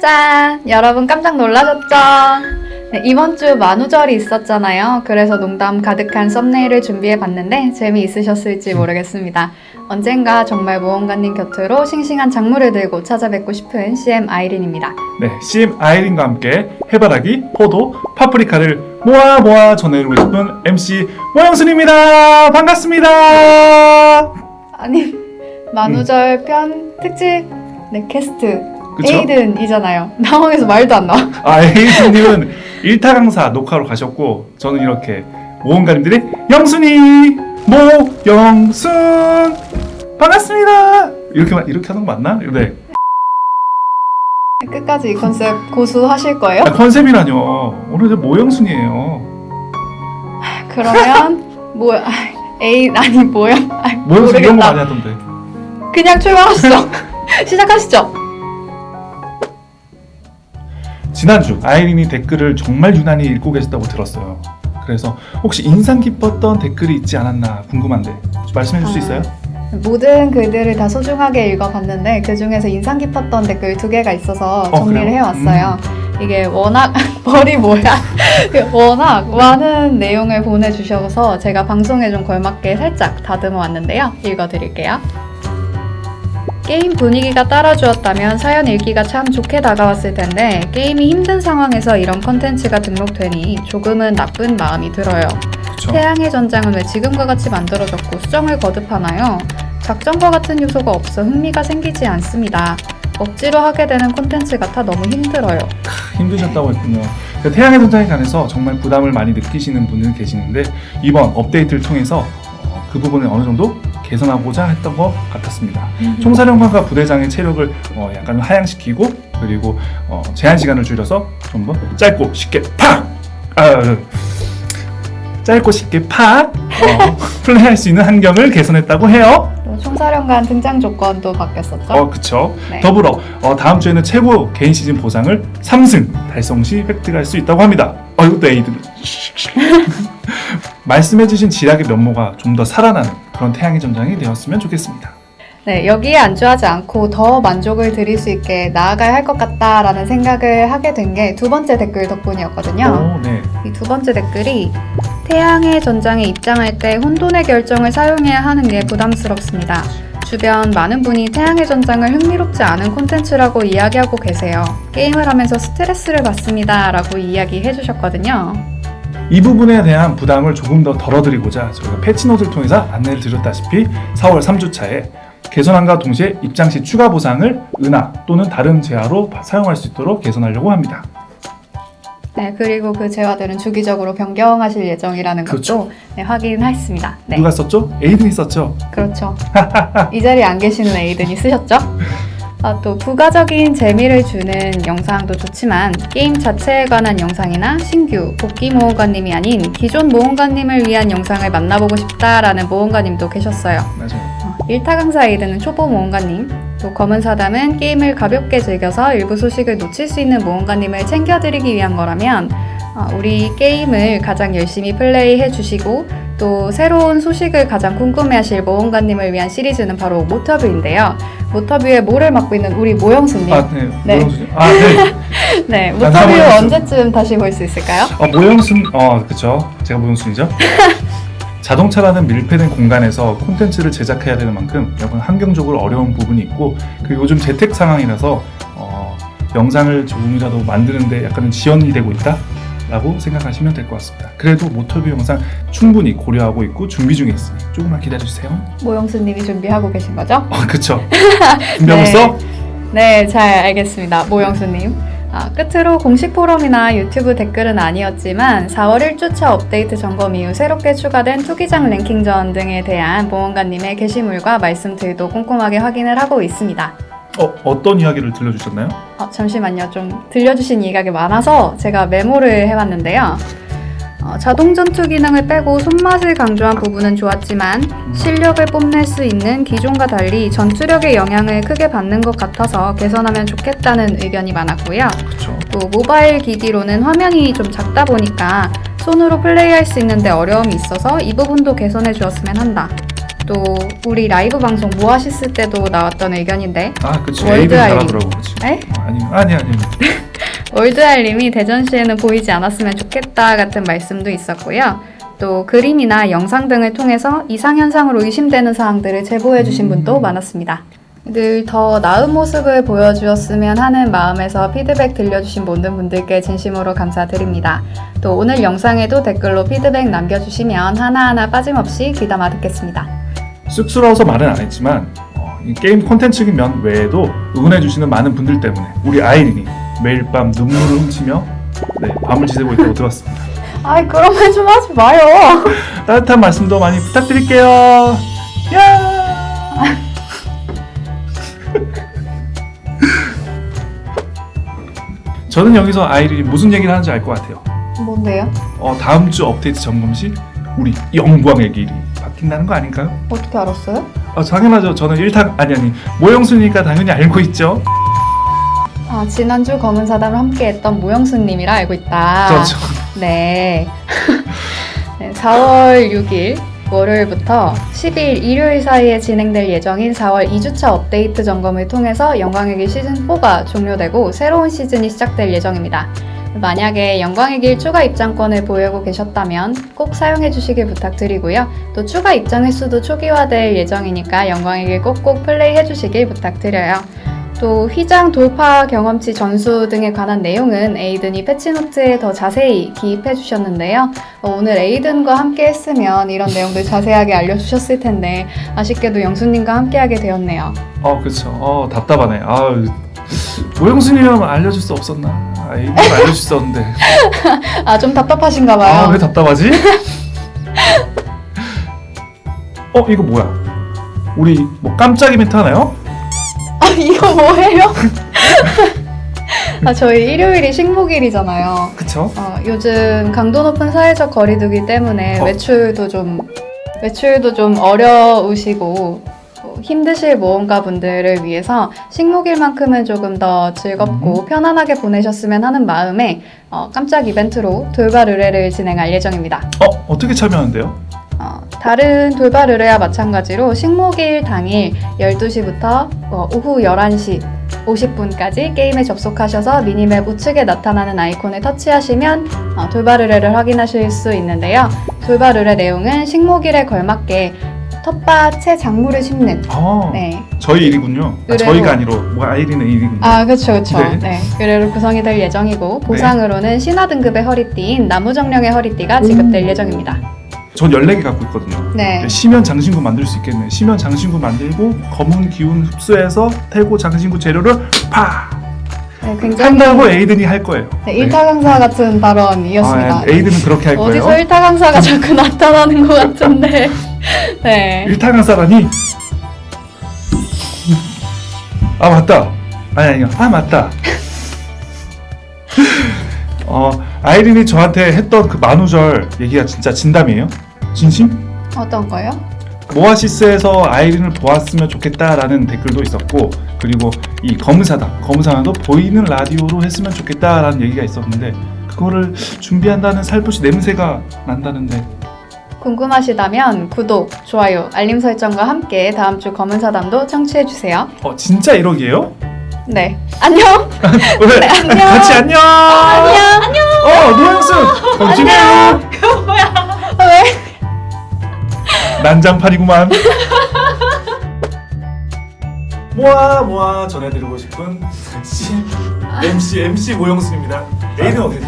짠! 여러분 깜짝 놀라셨죠? 네, 이번 주 만우절이 있었잖아요. 그래서 농담 가득한 썸네일을 준비해봤는데 재미있으셨을지 모르겠습니다. 언젠가 정말 모험가님 곁으로 싱싱한 작물을 들고 찾아뵙고 싶은 CM 아이린입니다. 네, CM 아이린과 함께 해바라기, 포도, 파프리카를 모아 모아 전해드리고 싶은 MC 모영순입니다. 반갑습니다. 아니, 만우절 편 특집 네, 캐스트 그쵸? 에이든이잖아요. 당황해서 말도 안 나와. 아, 에이든님은 일타 강사 녹화로 가셨고 저는 이렇게 모험가님들의 영순이 모영순 반갑습니다. 이렇게 마- 이렇게 하는 거 맞나? 네. 끝까지 이 컨셉 고수 하실 거예요? 아, 컨셉이라뇨. 오늘 모영순이에요. 그러면 뭐야? 에이 아니 뭐야? 아, 모영순 이런 거. 많이 하던데. 그냥 출발하시죠. 시작하시죠. 지난주 아이린이 댓글을 정말 유난히 읽고 계셨다고 들었어요. 그래서 혹시 인상 깊었던 댓글이 있지 않았나 궁금한데 좀 말씀해 줄수 아. 있어요? 모든 글들을 다 소중하게 읽어봤는데 그 중에서 인상 깊었던 댓글 두 개가 있어서 어, 정리를 그래요? 해왔어요. 이게 워낙 머리 뭐야? 워낙 많은 내용을 보내주셔서 제가 방송에 좀 걸맞게 살짝 다듬어 왔는데요. 읽어드릴게요. 게임 분위기가 따라주었다면 사연 읽기가 참 좋게 다가왔을 텐데 게임이 힘든 상황에서 이런 컨텐츠가 등록되니 조금은 나쁜 마음이 들어요. 그렇죠. 태양의 전장은 왜 지금과 같이 만들어졌고 수정을 거듭하나요? 작전과 같은 요소가 없어 흥미가 생기지 않습니다. 억지로 하게 되는 콘텐츠 같아 너무 힘들어요. 힘드셨다고 했군요. 그 태양의 전장에 관해서 정말 부담을 많이 느끼시는 분들 계시는데 이번 업데이트를 통해서 어, 그 부분을 어느 정도 개선하고자 했던 것 같았습니다. 총사령관과 부대장의 체력을 어, 약간 하향시키고 그리고 어, 제한 시간을 줄여서 좀 더 짧고 쉽게 팍! 아, 짧고 쉽게 팍! 어, 플레이할 수 있는 환경을 개선했다고 해요. 또 총사령관 등장 조건도 바뀌었었죠. 어, 그쵸. 네. 더불어 어, 다음 주에는 최고 개인 시즌 보상을 3승 달성 시 획득할 수 있다고 합니다. 어, 이것도 에이드. 말씀해주신 지략의 면모가 좀 더 살아나는 그런 태양의 전장이 되었으면 좋겠습니다. 네, 여기에 안주하지 않고 더 만족을 드릴 수 있게 나아가야 할 것 같다라는 생각을 하게 된 게 두 번째 댓글 덕분이었거든요. 오, 네. 이 두 번째 댓글이 태양의 전장에 입장할 때 혼돈의 결정을 사용해야 하는 게 부담스럽습니다. 주변 많은 분이 태양의 전장을 흥미롭지 않은 콘텐츠라고 이야기하고 계세요. 게임을 하면서 스트레스를 받습니다. 라고 이야기해 주셨거든요. 이 부분에 대한 부담을 조금 더 덜어드리고자 저희가 패치노트를 통해서 안내를 드렸다시피 4월 3주차에 개선안과 동시에 입장 시 추가 보상을 은하 또는 다른 재화로 사용할 수 있도록 개선하려고 합니다. 네, 그리고 그 재화들은 주기적으로 변경하실 예정이라는 것도 그렇죠. 네, 확인했습니다. 네, 누가 썼죠? 에이든이 썼죠? 그렇죠. 이 자리에 안 계시는 에이든이 쓰셨죠? 아, 또 부가적인 재미를 주는 영상도 좋지만 게임 자체에 관한 영상이나 신규 복귀 모험가님이 아닌 기존 모험가님을 위한 영상을 만나보고 싶다라는 모험가님도 계셨어요. 맞아요. 어, 일타 강사 에이든은 초보 모험가님, 또 검은 사담은 게임을 가볍게 즐겨서 일부 소식을 놓칠 수 있는 모험가님을 챙겨드리기 위한 거라면 어, 우리 게임을 가장 열심히 플레이해 주시고 또 새로운 소식을 가장 궁금해하실 모험가님을 위한 시리즈는 바로 모터뷰인데요. 모터뷰의 모를 맡고 있는 우리 모영수님. 아, 네. 네. 아, 네. 네, 난 모터뷰. 언제쯤 다시 볼 수 있을까요? 어, 모영순, 어, 그쵸. 제가 모영순이죠. 자동차라는 밀폐된 공간에서 콘텐츠를 제작해야 되는 만큼 약간 환경적으로 어려운 부분이 있고 그리고 요즘 재택 상황이라서 어, 영상을 조금이라도 만드는데 약간은 지연이 되고 있다 라고 생각하시면 될 것 같습니다 그래도 모터뷰 영상 충분히 고려하고 있고 준비 중에 있으니 조금만 기다려주세요 모영수님이 준비하고 계신 거죠? 어, 그쵸 준비하고 네. 네, 잘 알겠습니다. 모영수님. 아, 끝으로 공식 포럼이나 유튜브 댓글은 아니었지만 4월 1주차 업데이트 점검 이후 새롭게 추가된 투기장 랭킹전 등에 대한 모험가님의 게시물과 말씀 들도 꼼꼼하게 확인을 하고 있습니다. 어, 어떤 이야기를 들려주셨나요? 어, 잠시만요. 좀 들려주신 이야기 많아서 제가 메모를 해왔는데요. 어, 자동 전투 기능을 빼고 손맛을 강조한 부분은 좋았지만 실력을 뽐낼 수 있는 기존과 달리 전투력의 영향을 크게 받는 것 같아서 개선하면 좋겠다는 의견이 많았고요. 그쵸 또 모바일 기기로는 화면이 좀 작다 보니까 손으로 플레이할 수 있는데 어려움이 있어서 이 부분도 개선해 주었으면 한다. 또 우리 라이브 방송 모아시스 때도 나왔던 의견인데 아 그치 월드 그치 에? 어, 아니 아니 아니 월드알님이 대전시에는 보이지 않았으면 좋겠다 같은 말씀도 있었고요. 또 그림이나 영상 등을 통해서 이상현상으로 의심되는 사항들을 제보해 주신 음. 분도 많았습니다. 늘 더 나은 모습을 보여주었으면 하는 마음에서 피드백 들려주신 모든 분들께 진심으로 감사드립니다. 또 오늘 영상에도 댓글로 피드백 남겨주시면 하나하나 빠짐없이 귀담아 듣겠습니다. 쑥스러워서 말은 안 했지만 어, 이 게임 콘텐츠인 면 외에도 응원해주시는 많은 분들 때문에 우리 아이린이 매일 밤 눈물을 훔치며 네, 밤을 지새고 있다고 들었습니다. 아이 그런 말 좀 하지 마요. 따뜻한 말씀도 많이 부탁드릴게요. 야! 저는 여기서 아이린이 무슨 얘기를 하는지 알 것 같아요. 뭔데요? 어, 다음 주 업데이트 점검 시 우리 영광의 길이 바뀐다는 거 아닌가요? 어떻게 알았어요? 아, 당연하죠. 저는 일타 아니 아니 모영순이니까 당연히 알고 있죠. 아 지난주 검은 사담을 함께했던 모영수님이라 알고 있다. 그렇죠. 네. 네, 4월 6일 월요일부터 10일 일요일 사이에 진행될 예정인 4월 2주차 업데이트 점검을 통해서 영광의 길 시즌4가 종료되고 새로운 시즌이 시작될 예정입니다. 만약에 영광의 길 추가 입장권을 보유하고 계셨다면 꼭 사용해 주시길 부탁드리고요. 또 추가 입장 횟수도 초기화될 예정이니까 영광의 길 꼭꼭 플레이해 주시길 부탁드려요. 또 휘장 돌파 경험치 전수 등에 관한 내용은 에이든이 패치노트에 더 자세히 기입해 주셨는데요. 어, 오늘 에이든과 함께 했으면 이런 내용들 자세하게 알려주셨을 텐데 아쉽게도 영수님과 함께하게 되었네요. 어, 그렇죠. 어, 답답하네. 아, 모영순이라면 알려줄 수 없었나? 아, 이거 알려줄 수 있었는데. 아 좀 답답하신가 봐요. 아, 왜 답답하지? 어, 이거 뭐야? 우리 뭐 깜짝 이벤트 하나요? 아, 이거 뭐예요? 아 저희 일요일이 식목일이잖아요. 그쵸? 어, 요즘 강도 높은 사회적 거리두기 때문에 어. 외출도 좀 외출도 좀 어려우시고 어, 힘드실 모험가 분들을 위해서 식목일만큼은 조금 더 즐겁고 편안하게 보내셨으면 하는 마음에 어, 깜짝 이벤트로 돌발 의뢰를 진행할 예정입니다. 어, 어떻게 참여하는데요? 어, 다른 돌발 의뢰와 마찬가지로 식목일 당일 12시부터 어, 오후 11시 50분까지 게임에 접속하셔서 미니맵 우측에 나타나는 아이콘을 터치하시면 어, 돌발 의뢰를 확인하실 수 있는데요. 돌발 의뢰 내용은 식목일에 걸맞게 텃밭에 작물을 심는 아, 네. 저희 일이군요. 아, 저희가 아니로 뭐 아이린의 일이군요. 아, 그렇죠, 그렇죠. 네. 네. 의뢰로 구성이 될 예정이고 보상으로는 신화 등급의 허리띠인 나무 정령의 허리띠가 지급될 예정입니다. 전 14개 갖고 있거든요. 네. 시면 장신구 만들 수 있겠네. 시면 장신구 만들고 검은 기운 흡수해서 태고 장신구 재료를 파 네, 굉장히 한다고 에이든이 할 거예요. 네, 일타 강사 같은 발언이었습니다. 아, 에이든은 그렇게 할 거예요. 어디서 일타 강사가 자꾸 나타나는 것 같은데. 네. 일타 강사라니. 아 맞다. 아니 아니요. 아 맞다. 어 아이린이 저한테 했던 그 만우절 얘기가 진짜 진담이에요? 진심? 어떤 거요? 모아시스에서 아이린을 보았으면 좋겠다라는 댓글도 있었고 그리고 이 검은사당 검은사당도 보이는 라디오로 했으면 좋겠다라는 얘기가 있었는데 그거를 준비한다는 살포시 냄새가 난다는데 궁금하시다면 구독, 좋아요, 알림 설정과 함께 다음 주 검은 사담도 청취해 주세요. 어 진짜 1억이에요? 네. 안녕. 왜? 네, 안녕. 같이 안녕 안녕. 안녕. 어 노영순 건지네요 왜? 난장판이구만 모아 모아 전해드리고 싶은 MC MC MC 모영순입니다 에이든 어디?